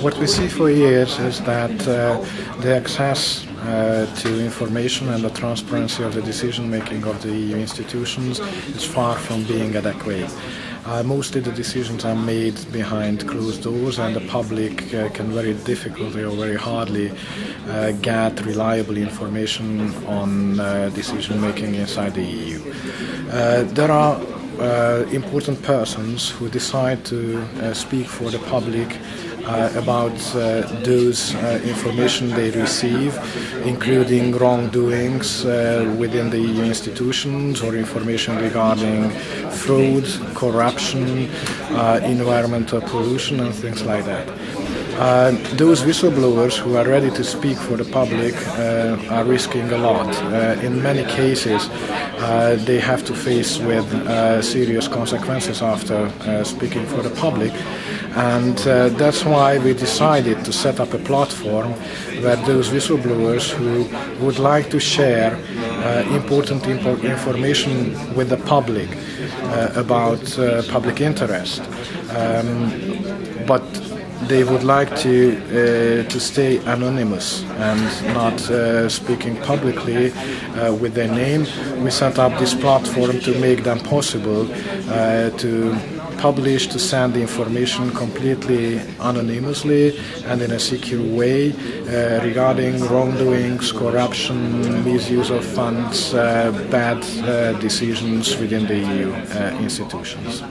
What we see for years is that uh, the access uh, to information and the transparency of the decision making of the EU institutions is far from being adequate. Uh, mostly the decisions are made behind closed doors and the public uh, can very difficultly or very hardly uh, get reliable information on uh, decision making inside the EU. Uh, there are uh, important persons who decide to speak for the public about uh, those uh, information they receive, including wrongdoings within the EU institutions or information regarding fraud, corruption, environmental pollution and things like that. Uh, those whistleblowers who are ready to speak for the public uh, are risking a lot. Uh, in many cases, they have to face with serious consequences after speaking for the public and uh, that's why we decided to set up a platform where those whistleblowers who would like to share uh, important impo information with the public uh, about uh, public interest um, but they would like to uh, to stay anonymous and not uh, speaking publicly uh, with their name. We set up this platform to make them possible uh, to publish, to send the information completely anonymously and in a secure way uh, regarding wrongdoings, corruption, misuse of funds, uh, bad decisions within the EU institutions.